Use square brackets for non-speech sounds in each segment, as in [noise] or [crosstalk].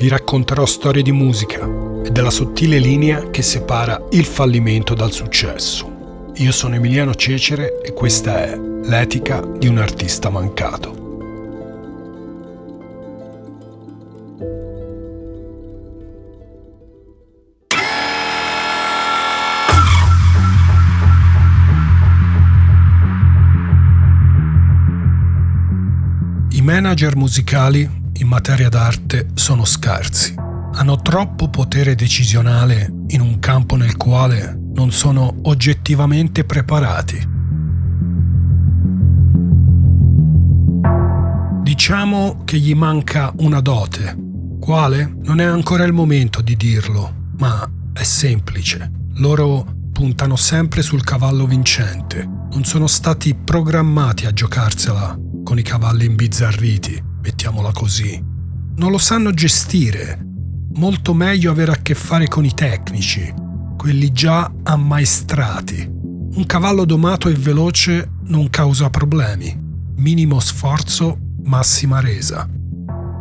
vi racconterò storie di musica e della sottile linea che separa il fallimento dal successo. Io sono Emiliano Cecere e questa è L'etica di un artista mancato. I manager musicali in materia d'arte sono scarsi. Hanno troppo potere decisionale in un campo nel quale non sono oggettivamente preparati. Diciamo che gli manca una dote. Quale? Non è ancora il momento di dirlo, ma è semplice. Loro puntano sempre sul cavallo vincente. Non sono stati programmati a giocarsela con i cavalli imbizzarriti, mettiamola così. Non lo sanno gestire. Molto meglio avere a che fare con i tecnici, quelli già ammaestrati. Un cavallo domato e veloce non causa problemi. Minimo sforzo, massima resa.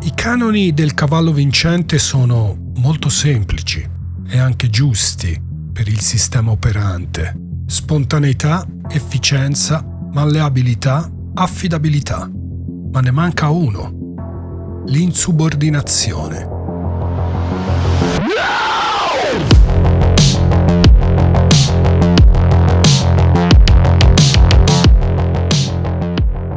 I canoni del cavallo vincente sono molto semplici e anche giusti per il sistema operante. Spontaneità, efficienza, malleabilità affidabilità, ma ne manca uno, l'insubordinazione.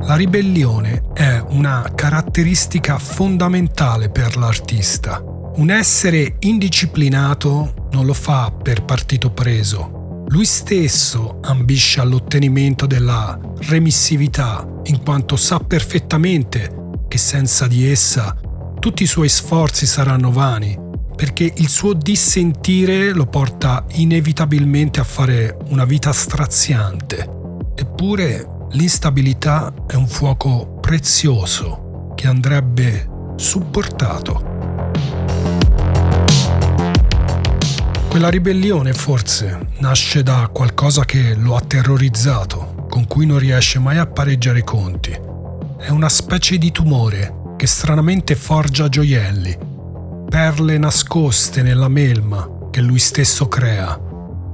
La ribellione è una caratteristica fondamentale per l'artista. Un essere indisciplinato non lo fa per partito preso, lui stesso ambisce all'ottenimento della remissività, in quanto sa perfettamente che senza di essa tutti i suoi sforzi saranno vani, perché il suo dissentire lo porta inevitabilmente a fare una vita straziante. Eppure l'instabilità è un fuoco prezioso che andrebbe supportato. Quella ribellione forse nasce da qualcosa che lo ha terrorizzato, con cui non riesce mai a pareggiare i conti. È una specie di tumore che stranamente forgia gioielli, perle nascoste nella melma che lui stesso crea.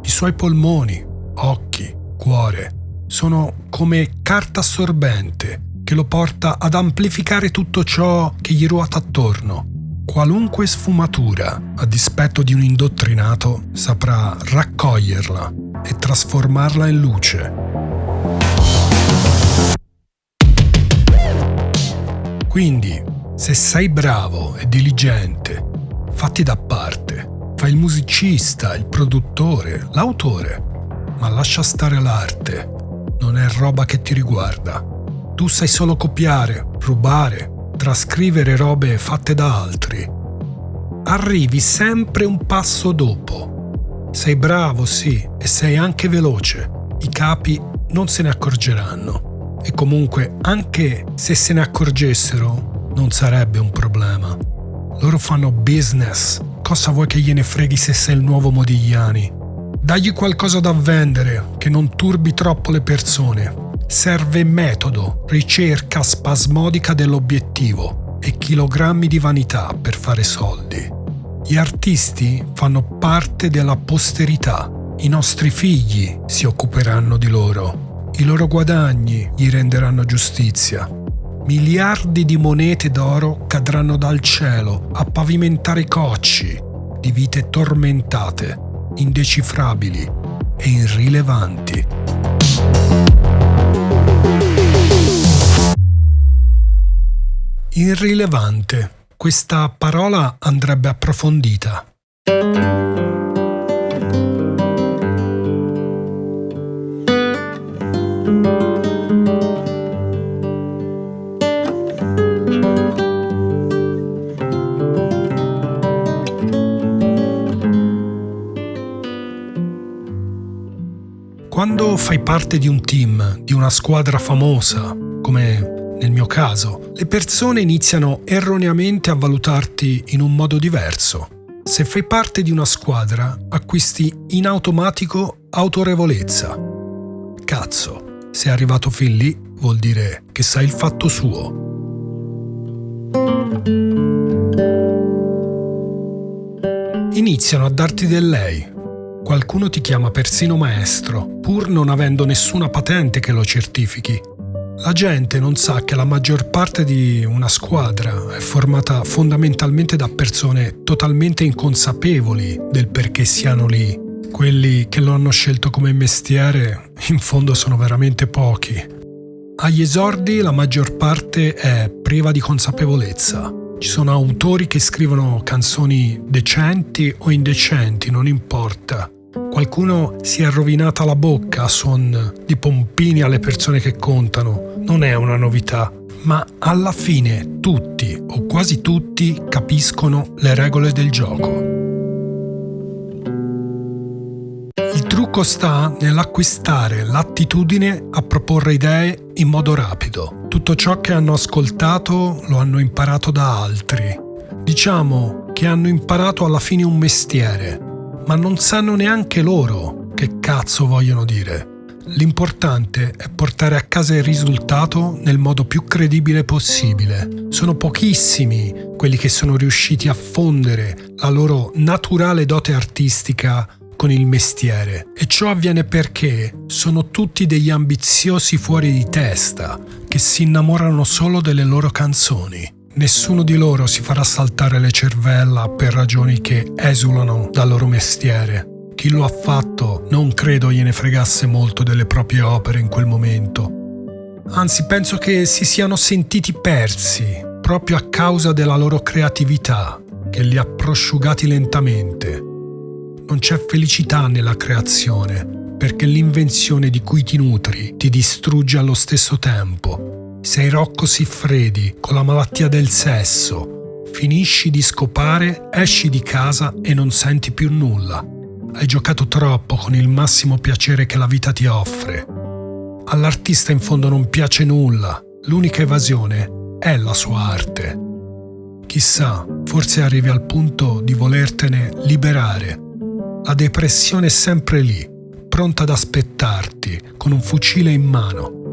I suoi polmoni, occhi, cuore sono come carta assorbente che lo porta ad amplificare tutto ciò che gli ruota attorno Qualunque sfumatura, a dispetto di un indottrinato, saprà raccoglierla e trasformarla in luce. Quindi, se sei bravo e diligente, fatti da parte. Fai il musicista, il produttore, l'autore, ma lascia stare l'arte. Non è roba che ti riguarda. Tu sai solo copiare, rubare, trascrivere robe fatte da altri. Arrivi sempre un passo dopo. Sei bravo, sì, e sei anche veloce. I capi non se ne accorgeranno. E comunque, anche se se ne accorgessero, non sarebbe un problema. Loro fanno business. Cosa vuoi che gliene freghi se sei il nuovo Modigliani? Dagli qualcosa da vendere, che non turbi troppo le persone serve metodo, ricerca spasmodica dell'obiettivo e chilogrammi di vanità per fare soldi. Gli artisti fanno parte della posterità. I nostri figli si occuperanno di loro. I loro guadagni gli renderanno giustizia. Miliardi di monete d'oro cadranno dal cielo a pavimentare cocci di vite tormentate, indecifrabili e irrilevanti. Irrilevante. Questa parola andrebbe approfondita. Quando fai parte di un team, di una squadra famosa, come nel mio caso, le persone iniziano erroneamente a valutarti in un modo diverso. Se fai parte di una squadra, acquisti in automatico autorevolezza. Cazzo, se è arrivato fin lì, vuol dire che sai il fatto suo. iniziano a darti del lei. Qualcuno ti chiama persino maestro, pur non avendo nessuna patente che lo certifichi. La gente non sa che la maggior parte di una squadra è formata fondamentalmente da persone totalmente inconsapevoli del perché siano lì. Quelli che lo hanno scelto come mestiere in fondo sono veramente pochi. Agli esordi la maggior parte è priva di consapevolezza. Ci sono autori che scrivono canzoni decenti o indecenti, non importa. Qualcuno si è rovinata la bocca a suon di pompini alle persone che contano. Non è una novità, ma alla fine tutti o quasi tutti capiscono le regole del gioco. trucco sta nell'acquistare l'attitudine a proporre idee in modo rapido. Tutto ciò che hanno ascoltato lo hanno imparato da altri. Diciamo che hanno imparato alla fine un mestiere, ma non sanno neanche loro che cazzo vogliono dire. L'importante è portare a casa il risultato nel modo più credibile possibile. Sono pochissimi quelli che sono riusciti a fondere la loro naturale dote artistica con il mestiere e ciò avviene perché sono tutti degli ambiziosi fuori di testa che si innamorano solo delle loro canzoni. Nessuno di loro si farà saltare le cervella per ragioni che esulano dal loro mestiere. Chi lo ha fatto non credo gliene fregasse molto delle proprie opere in quel momento. Anzi, penso che si siano sentiti persi proprio a causa della loro creatività, che li ha prosciugati lentamente non c'è felicità nella creazione, perché l'invenzione di cui ti nutri ti distrugge allo stesso tempo. Sei Rocco Siffredi con la malattia del sesso. Finisci di scopare, esci di casa e non senti più nulla. Hai giocato troppo con il massimo piacere che la vita ti offre. All'artista in fondo non piace nulla, l'unica evasione è la sua arte. Chissà, forse arrivi al punto di volertene liberare la depressione è sempre lì, pronta ad aspettarti, con un fucile in mano.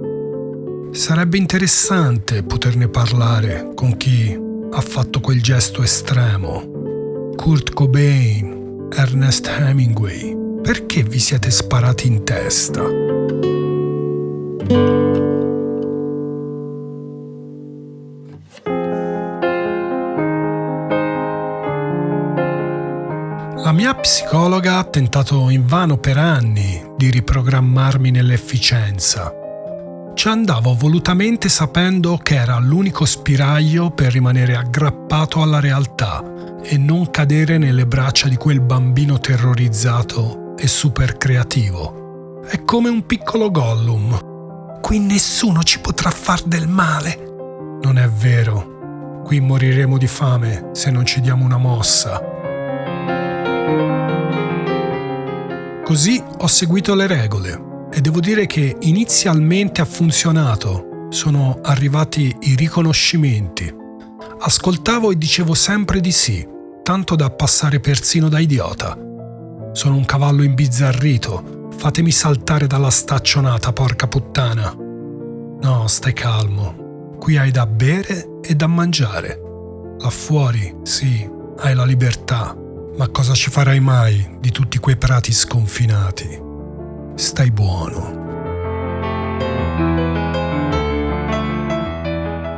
Sarebbe interessante poterne parlare con chi ha fatto quel gesto estremo. Kurt Cobain, Ernest Hemingway, perché vi siete sparati in testa? La mia psicologa ha tentato invano per anni di riprogrammarmi nell'efficienza. Ci andavo volutamente sapendo che era l'unico spiraglio per rimanere aggrappato alla realtà e non cadere nelle braccia di quel bambino terrorizzato e super creativo. È come un piccolo Gollum. Qui nessuno ci potrà far del male. Non è vero. Qui moriremo di fame se non ci diamo una mossa. Così ho seguito le regole e devo dire che inizialmente ha funzionato. Sono arrivati i riconoscimenti. Ascoltavo e dicevo sempre di sì, tanto da passare persino da idiota. Sono un cavallo imbizzarrito. Fatemi saltare dalla staccionata, porca puttana. No, stai calmo. Qui hai da bere e da mangiare. Là fuori, sì, hai la libertà ma cosa ci farai mai di tutti quei prati sconfinati? Stai buono.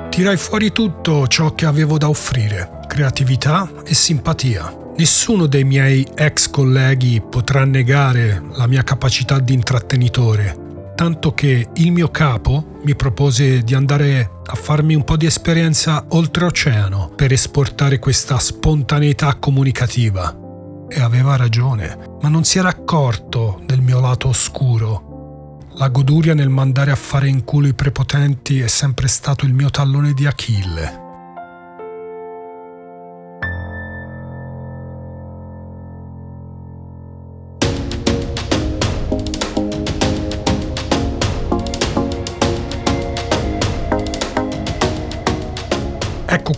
Tirai fuori tutto ciò che avevo da offrire, creatività e simpatia. Nessuno dei miei ex colleghi potrà negare la mia capacità di intrattenitore tanto che il mio capo mi propose di andare a farmi un po' di esperienza oltreoceano per esportare questa spontaneità comunicativa. E aveva ragione, ma non si era accorto del mio lato oscuro. La goduria nel mandare a fare in culo i prepotenti è sempre stato il mio tallone di Achille.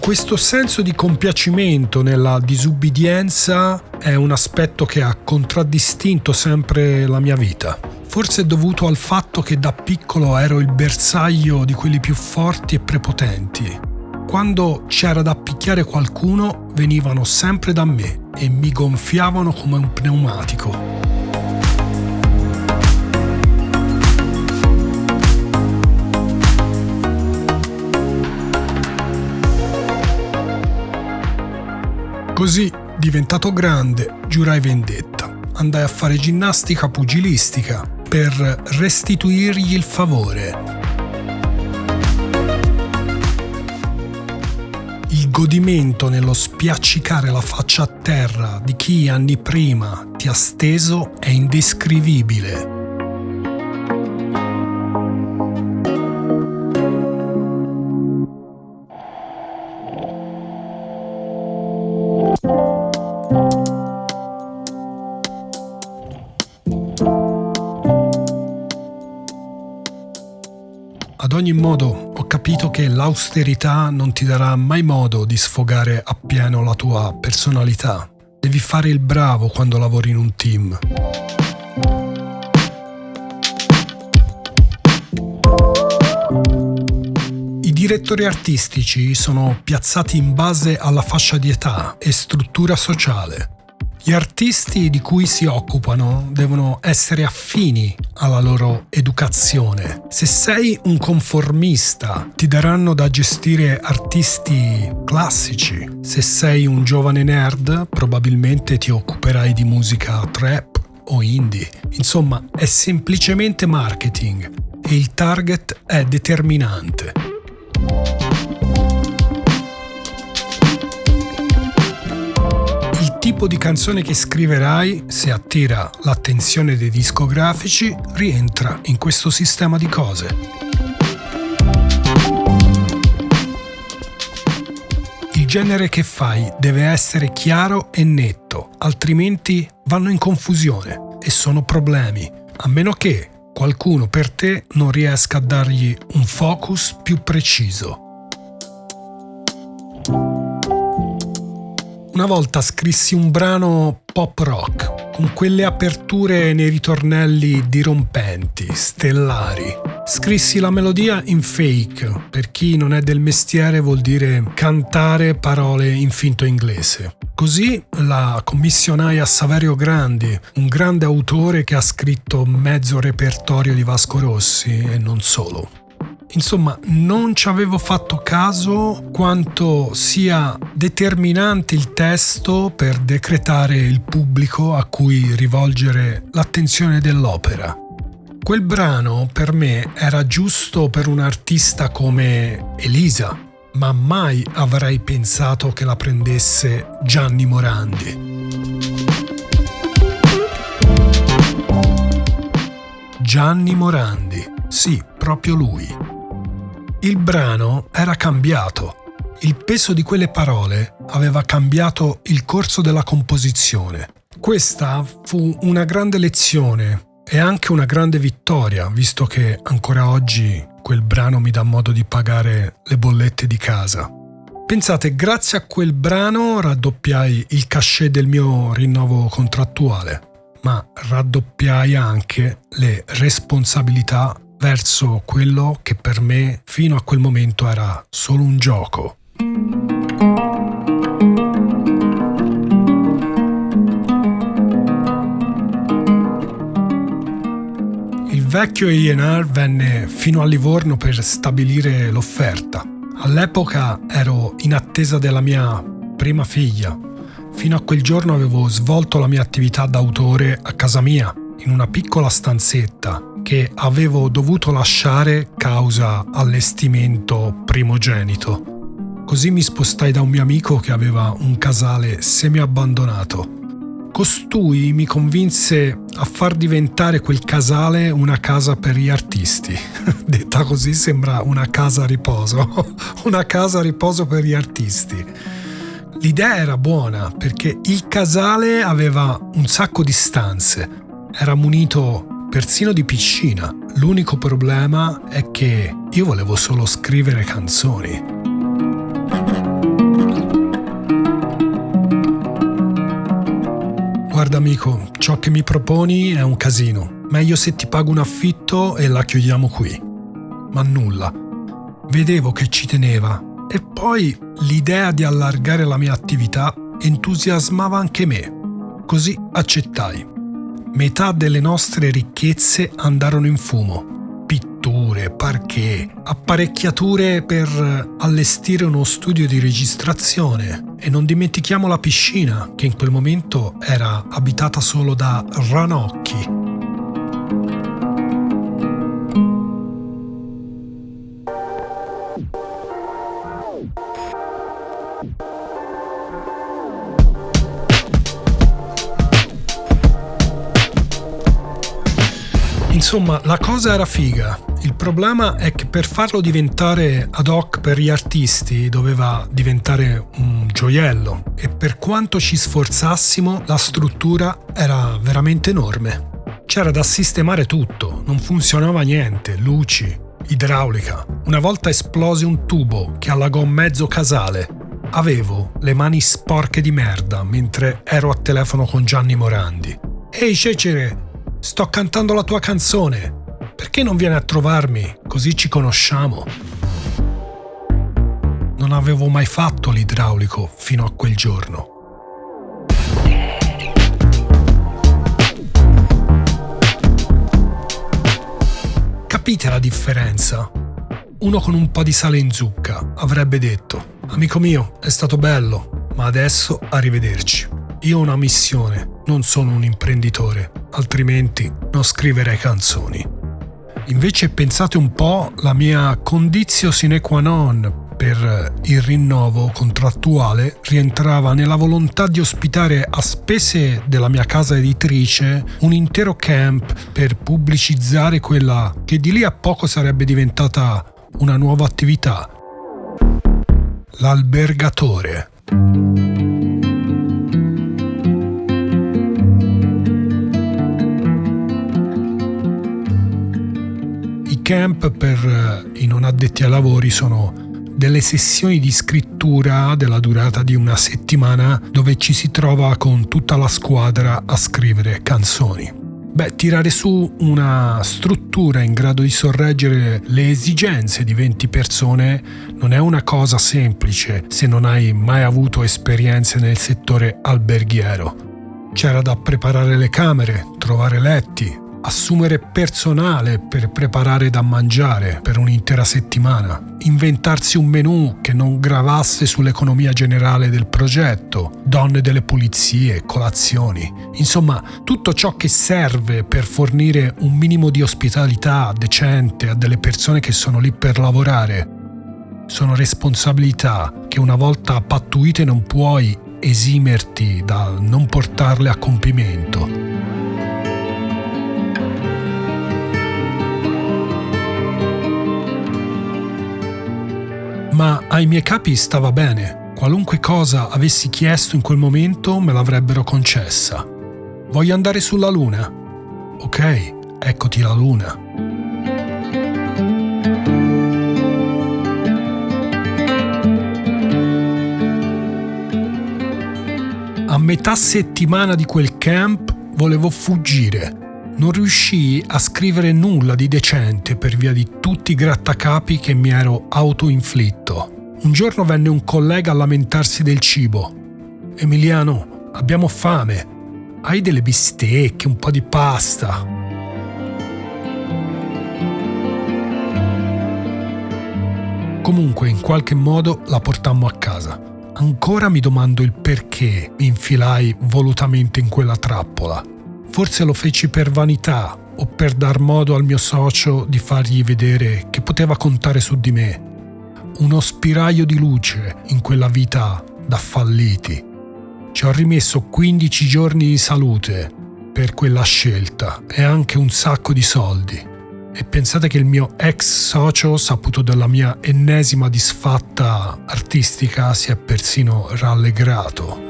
Questo senso di compiacimento nella disubbidienza è un aspetto che ha contraddistinto sempre la mia vita. Forse è dovuto al fatto che da piccolo ero il bersaglio di quelli più forti e prepotenti. Quando c'era da picchiare qualcuno, venivano sempre da me e mi gonfiavano come un pneumatico. Così, diventato grande, giurai vendetta. Andai a fare ginnastica pugilistica per restituirgli il favore. Il godimento nello spiaccicare la faccia a terra di chi anni prima ti ha steso è indescrivibile. Che l'austerità non ti darà mai modo di sfogare appieno la tua personalità. Devi fare il bravo quando lavori in un team. I direttori artistici sono piazzati in base alla fascia di età e struttura sociale. Gli artisti di cui si occupano devono essere affini alla loro educazione. Se sei un conformista, ti daranno da gestire artisti classici. Se sei un giovane nerd, probabilmente ti occuperai di musica trap o indie. Insomma, è semplicemente marketing e il target è determinante. Tipo di canzone che scriverai, se attira l'attenzione dei discografici, rientra in questo sistema di cose. Il genere che fai deve essere chiaro e netto, altrimenti vanno in confusione e sono problemi, a meno che qualcuno per te non riesca a dargli un focus più preciso. Una volta scrissi un brano pop rock con quelle aperture nei ritornelli dirompenti, stellari. Scrissi la melodia in fake, per chi non è del mestiere vuol dire cantare parole in finto inglese. Così la commissionai a Saverio Grandi, un grande autore che ha scritto mezzo repertorio di Vasco Rossi e non solo. Insomma, non ci avevo fatto caso quanto sia determinante il testo per decretare il pubblico a cui rivolgere l'attenzione dell'opera. Quel brano per me era giusto per un artista come Elisa, ma mai avrei pensato che la prendesse Gianni Morandi. Gianni Morandi, sì, proprio lui. Il brano era cambiato. Il peso di quelle parole aveva cambiato il corso della composizione. Questa fu una grande lezione e anche una grande vittoria, visto che ancora oggi quel brano mi dà modo di pagare le bollette di casa. Pensate, grazie a quel brano raddoppiai il cachet del mio rinnovo contrattuale, ma raddoppiai anche le responsabilità verso quello che per me fino a quel momento era solo un gioco. Il vecchio A&R venne fino a Livorno per stabilire l'offerta. All'epoca ero in attesa della mia prima figlia. Fino a quel giorno avevo svolto la mia attività d'autore a casa mia, in una piccola stanzetta che avevo dovuto lasciare causa allestimento primogenito. Così mi spostai da un mio amico che aveva un casale semi-abbandonato. Costui mi convinse a far diventare quel casale una casa per gli artisti. [laughs] Detta così sembra una casa a riposo, [laughs] una casa a riposo per gli artisti. L'idea era buona perché il casale aveva un sacco di stanze, era munito persino di piscina. L'unico problema è che io volevo solo scrivere canzoni. Guarda amico, ciò che mi proponi è un casino. Meglio se ti pago un affitto e la chiudiamo qui. Ma nulla. Vedevo che ci teneva E poi l'idea di allargare la mia attività entusiasmava anche me. Così accettai. Metà delle nostre ricchezze andarono in fumo. Pitture, parquet, apparecchiature per allestire uno studio di registrazione e non dimentichiamo la piscina che in quel momento era abitata solo da ranocchi. Insomma, la cosa era figa. Il problema è che per farlo diventare ad hoc per gli artisti doveva diventare un gioiello e per quanto ci sforzassimo la struttura era veramente enorme. C'era da sistemare tutto, non funzionava niente, luci, idraulica. Una volta esplose un tubo che allagò mezzo casale. Avevo le mani sporche di merda mentre ero a telefono con Gianni Morandi. Ehi Cecere, Sto cantando la tua canzone. Perché non vieni a trovarmi? Così ci conosciamo. Non avevo mai fatto l'idraulico fino a quel giorno. Capite la differenza? Uno con un po' di sale in zucca avrebbe detto, amico mio, è stato bello, ma adesso arrivederci. Io ho una missione, non sono un imprenditore, altrimenti non scriverei canzoni. Invece pensate un po' la mia condizio sine qua non per il rinnovo contrattuale rientrava nella volontà di ospitare a spese della mia casa editrice un intero camp per pubblicizzare quella che di lì a poco sarebbe diventata una nuova attività. L'albergatore. Camp per eh, i non addetti ai lavori sono delle sessioni di scrittura della durata di una settimana dove ci si trova con tutta la squadra a scrivere canzoni. Beh, tirare su una struttura in grado di sorreggere le esigenze di 20 persone non è una cosa semplice se non hai mai avuto esperienze nel settore alberghiero. C'era da preparare le camere, trovare letti, assumere personale per preparare da mangiare per un'intera settimana, inventarsi un menù che non gravasse sull'economia generale del progetto, donne delle pulizie, colazioni, insomma tutto ciò che serve per fornire un minimo di ospitalità decente a delle persone che sono lì per lavorare. Sono responsabilità che una volta pattuite non puoi esimerti dal non portarle a compimento. Ma ai miei capi stava bene. Qualunque cosa avessi chiesto in quel momento me l'avrebbero concessa. Voglio andare sulla Luna? Ok, eccoti la Luna. A metà settimana di quel camp volevo fuggire non riuscii a scrivere nulla di decente per via di tutti i grattacapi che mi ero autoinflitto. Un giorno venne un collega a lamentarsi del cibo. Emiliano, abbiamo fame. Hai delle bistecche, un po' di pasta. Comunque, in qualche modo la portammo a casa. Ancora mi domando il perché mi infilai volutamente in quella trappola. Forse lo feci per vanità o per dar modo al mio socio di fargli vedere che poteva contare su di me. Uno spiraglio di luce in quella vita da falliti. Ci ho rimesso 15 giorni di salute per quella scelta e anche un sacco di soldi. E pensate che il mio ex socio, saputo della mia ennesima disfatta artistica, si è persino rallegrato.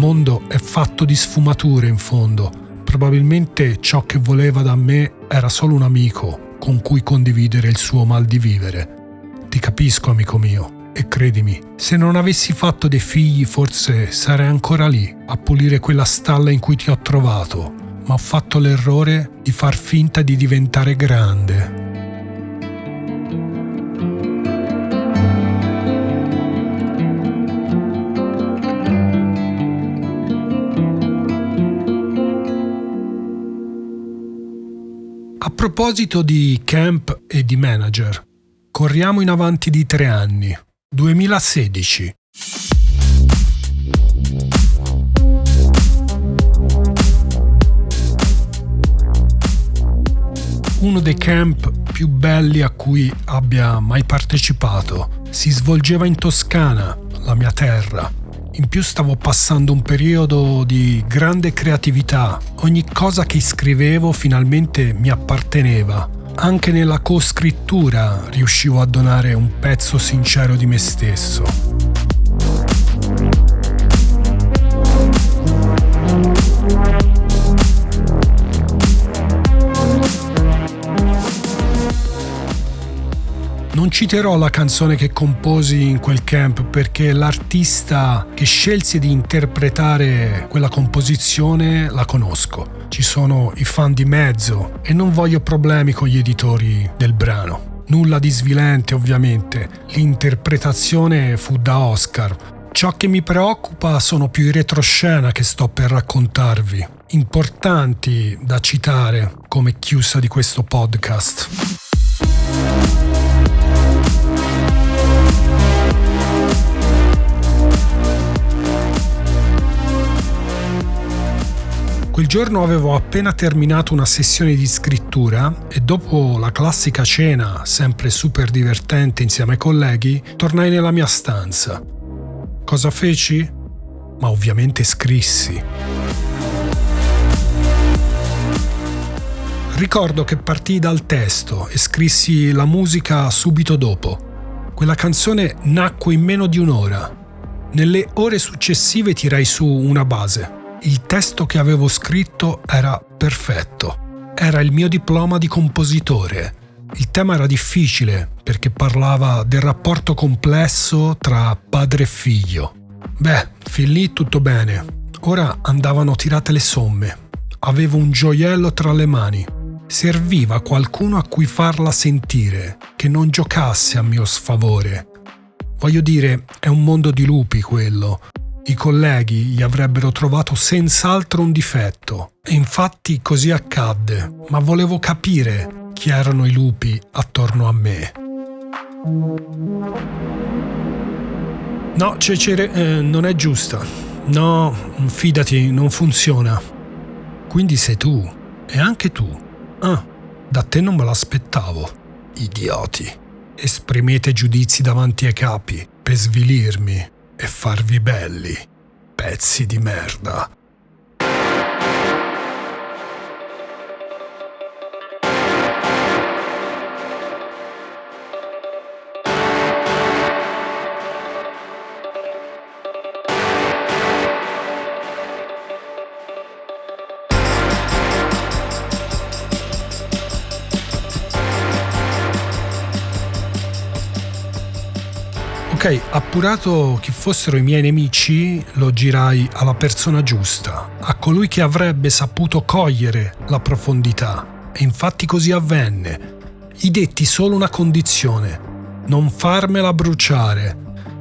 Mondo è fatto di sfumature in fondo. Probabilmente ciò che voleva da me era solo un amico con cui condividere il suo mal di vivere. Ti capisco, amico mio, e credimi, se non avessi fatto dei figli forse sarei ancora lì a pulire quella stalla in cui ti ho trovato, ma ho fatto l'errore di far finta di diventare grande. Proposito di camp e di manager, corriamo in avanti di tre anni. 2016. Uno dei camp più belli a cui abbia mai partecipato si svolgeva in Toscana, la mia terra. In più stavo passando un periodo di grande creatività. Ogni cosa che scrivevo finalmente mi apparteneva. Anche nella coscrittura riuscivo a donare un pezzo sincero di me stesso. Non citerò la canzone che composi in quel camp perché l'artista che scelsi di interpretare quella composizione la conosco. Ci sono i fan di mezzo e non voglio problemi con gli editori del brano. Nulla di svilente ovviamente, l'interpretazione fu da Oscar. Ciò che mi preoccupa sono più i retroscena che sto per raccontarvi, importanti da citare come chiusa di questo podcast. Quel giorno avevo appena terminato una sessione di scrittura e dopo la classica cena, sempre super divertente insieme ai colleghi, tornai nella mia stanza. Cosa feci? Ma ovviamente scrissi. Ricordo che partii dal testo e scrissi la musica subito dopo. Quella canzone nacque in meno di un'ora. Nelle ore successive tirai su una base il testo che avevo scritto era perfetto. Era il mio diploma di compositore. Il tema era difficile perché parlava del rapporto complesso tra padre e figlio. Beh, fin lì tutto bene. Ora andavano tirate le somme. Avevo un gioiello tra le mani. Serviva qualcuno a cui farla sentire, che non giocasse a mio sfavore. Voglio dire, è un mondo di lupi quello, i colleghi gli avrebbero trovato senz'altro un difetto. E infatti così accadde, ma volevo capire chi erano i lupi attorno a me. No, Cecere, eh, non è giusta. No, fidati, non funziona. Quindi sei tu. E anche tu. Ah, da te non me l'aspettavo. Idioti. Esprimete giudizi davanti ai capi per svilirmi e farvi belli, pezzi di merda. Ok, appurato chi fossero i miei nemici, lo girai alla persona giusta, a colui che avrebbe saputo cogliere la profondità. E infatti così avvenne. Gli detti solo una condizione, non farmela bruciare.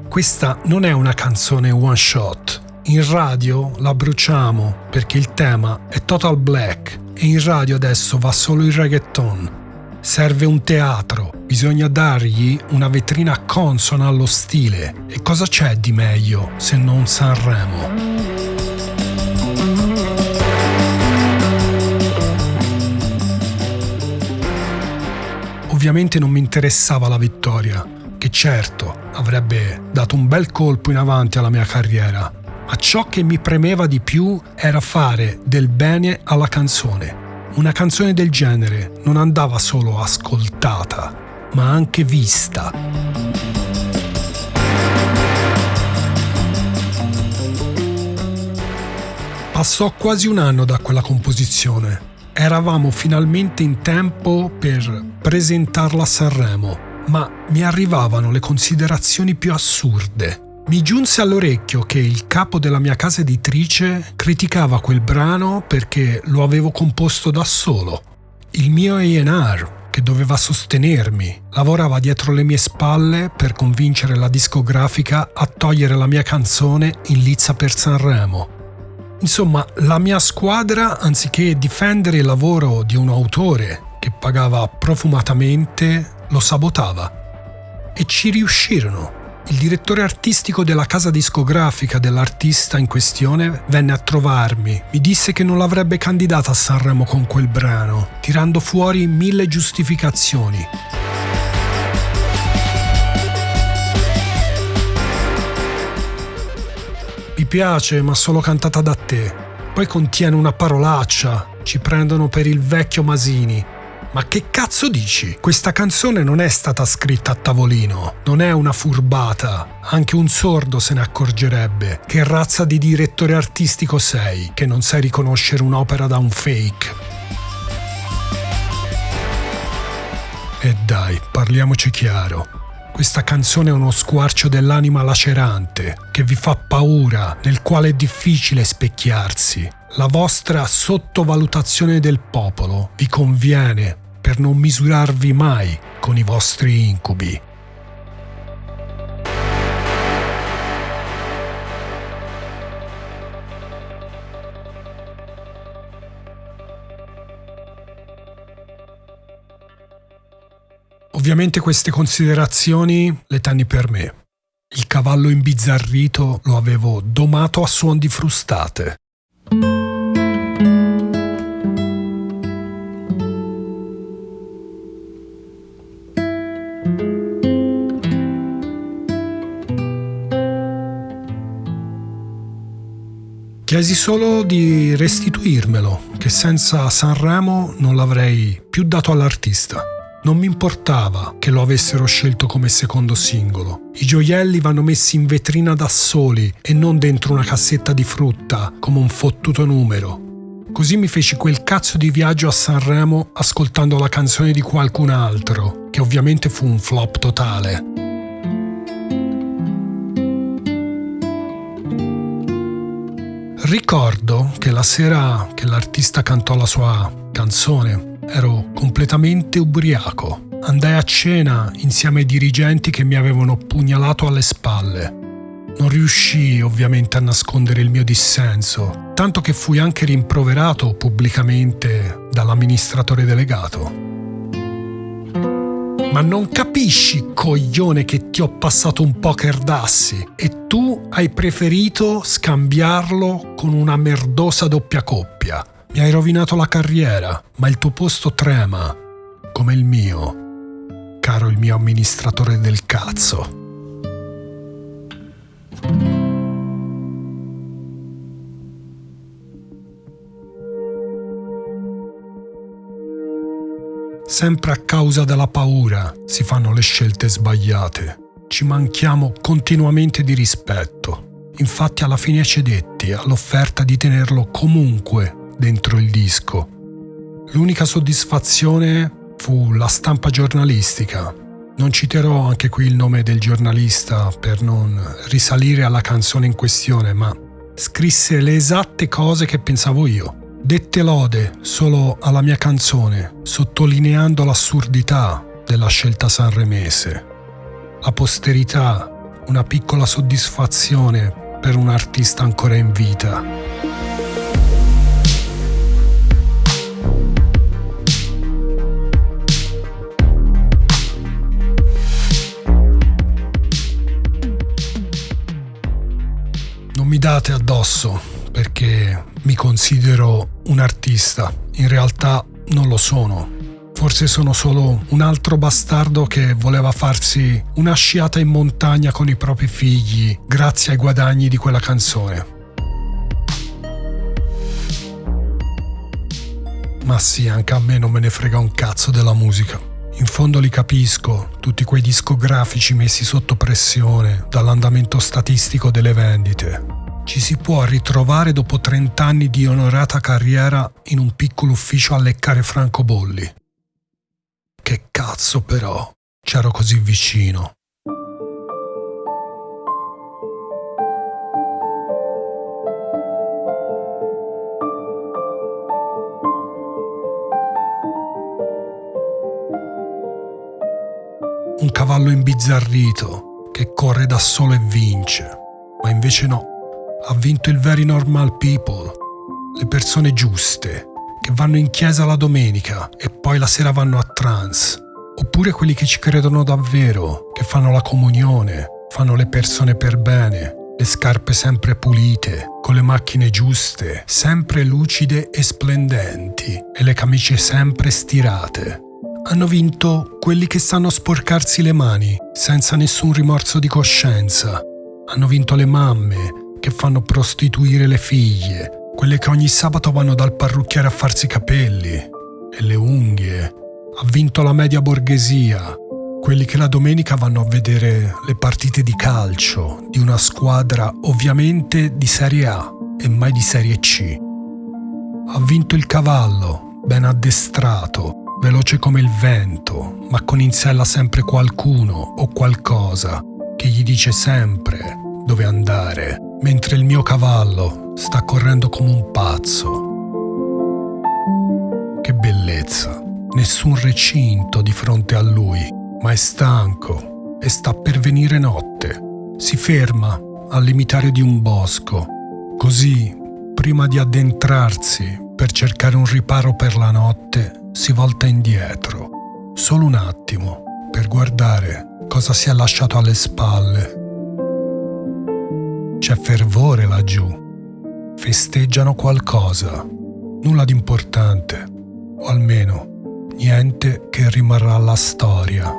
Questa non è una canzone one shot. In radio la bruciamo perché il tema è total black e in radio adesso va solo il reggaeton. Serve un teatro, bisogna dargli una vetrina consona allo stile. E cosa c'è di meglio se non Sanremo? Ovviamente non mi interessava la vittoria, che certo avrebbe dato un bel colpo in avanti alla mia carriera, ma ciò che mi premeva di più era fare del bene alla canzone una canzone del genere non andava solo ascoltata, ma anche vista. Passò quasi un anno da quella composizione. Eravamo finalmente in tempo per presentarla a Sanremo, ma mi arrivavano le considerazioni più assurde mi giunse all'orecchio che il capo della mia casa editrice criticava quel brano perché lo avevo composto da solo. Il mio A&R, che doveva sostenermi, lavorava dietro le mie spalle per convincere la discografica a togliere la mia canzone in lizza per Sanremo. Insomma, la mia squadra, anziché difendere il lavoro di un autore che pagava profumatamente, lo sabotava. E ci riuscirono. Il direttore artistico della casa discografica dell'artista in questione venne a trovarmi. Mi disse che non l'avrebbe candidata a Sanremo con quel brano, tirando fuori mille giustificazioni. Mi piace, ma solo cantata da te. Poi contiene una parolaccia. Ci prendono per il vecchio Masini. Ma che cazzo dici? Questa canzone non è stata scritta a tavolino, non è una furbata. Anche un sordo se ne accorgerebbe. Che razza di direttore artistico sei, che non sai riconoscere un'opera da un fake. E dai, parliamoci chiaro. Questa canzone è uno squarcio dell'anima lacerante, che vi fa paura, nel quale è difficile specchiarsi. La vostra sottovalutazione del popolo vi conviene per non misurarvi mai con i vostri incubi. Ovviamente queste considerazioni le tenni per me. Il cavallo imbizzarrito lo avevo domato a suon di frustate. Chiesi solo di restituirmelo, che senza Sanremo non l'avrei più dato all'artista. Non mi importava che lo avessero scelto come secondo singolo. I gioielli vanno messi in vetrina da soli e non dentro una cassetta di frutta come un fottuto numero. Così mi feci quel cazzo di viaggio a Sanremo ascoltando la canzone di qualcun altro, che ovviamente fu un flop totale. Ricordo che la sera che l'artista cantò la sua canzone ero completamente ubriaco. Andai a cena insieme ai dirigenti che mi avevano pugnalato alle spalle. Non riuscii ovviamente a nascondere il mio dissenso, tanto che fui anche rimproverato pubblicamente dall'amministratore delegato. Ma non capisci, coglione, che ti ho passato un poker d'assi e tu hai preferito scambiarlo con una merdosa doppia coppia. Mi hai rovinato la carriera, ma il tuo posto trema, come il mio, caro il mio amministratore del cazzo. Sempre a causa della paura si fanno le scelte sbagliate. Ci manchiamo continuamente di rispetto. Infatti alla fine cedetti all'offerta di tenerlo comunque dentro il disco. L'unica soddisfazione fu la stampa giornalistica. Non citerò anche qui il nome del giornalista per non risalire alla canzone in questione, ma scrisse le esatte cose che pensavo io. Dette lode solo alla mia canzone, sottolineando l'assurdità della scelta sanremese. La posterità, una piccola soddisfazione per un artista ancora in vita. Non mi date addosso perché mi considero un artista. In realtà non lo sono. Forse sono solo un altro bastardo che voleva farsi una sciata in montagna con i propri figli grazie ai guadagni di quella canzone. Ma sì, anche a me non me ne frega un cazzo della musica. In fondo li capisco, tutti quei discografici messi sotto pressione dall'andamento statistico delle vendite ci si può ritrovare dopo 30 anni di onorata carriera in un piccolo ufficio a leccare francobolli. Che cazzo però, c'ero così vicino. Un cavallo imbizzarrito che corre da solo e vince, ma invece no ha vinto il very normal people, le persone giuste, che vanno in chiesa la domenica e poi la sera vanno a trance. Oppure quelli che ci credono davvero, che fanno la comunione, fanno le persone per bene, le scarpe sempre pulite, con le macchine giuste, sempre lucide e splendenti, e le camicie sempre stirate. Hanno vinto quelli che sanno sporcarsi le mani senza nessun rimorso di coscienza. Hanno vinto le mamme che fanno prostituire le figlie, quelle che ogni sabato vanno dal parrucchiere a farsi i capelli e le unghie. Ha vinto la media borghesia, quelli che la domenica vanno a vedere le partite di calcio di una squadra ovviamente di Serie A e mai di Serie C. Ha vinto il cavallo, ben addestrato, veloce come il vento, ma con in sella sempre qualcuno o qualcosa che gli dice sempre dove andare, mentre il mio cavallo sta correndo come un pazzo. Che bellezza, nessun recinto di fronte a lui ma è stanco e sta per venire notte. Si ferma al limitario di un bosco. Così, prima di addentrarsi per cercare un riparo per la notte, si volta indietro, solo un attimo, per guardare cosa si è lasciato alle spalle. C'è fervore laggiù. Festeggiano qualcosa. Nulla di importante, o almeno niente che rimarrà alla storia.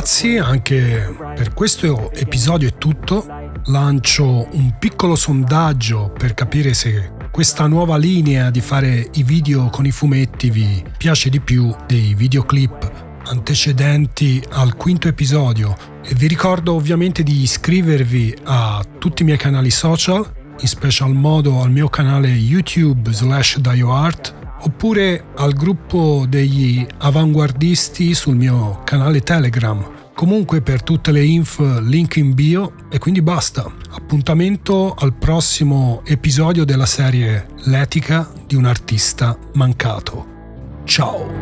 Ragazzi, anche per questo episodio è tutto. Lancio un piccolo sondaggio per capire se questa nuova linea di fare i video con i fumetti vi piace di più dei videoclip antecedenti al quinto episodio e vi ricordo ovviamente di iscrivervi a tutti i miei canali social, in special modo al mio canale YouTube slash DioArt oppure al gruppo degli avanguardisti sul mio canale Telegram. Comunque per tutte le info link in bio e quindi basta. Appuntamento al prossimo episodio della serie L'etica di un artista mancato. Ciao!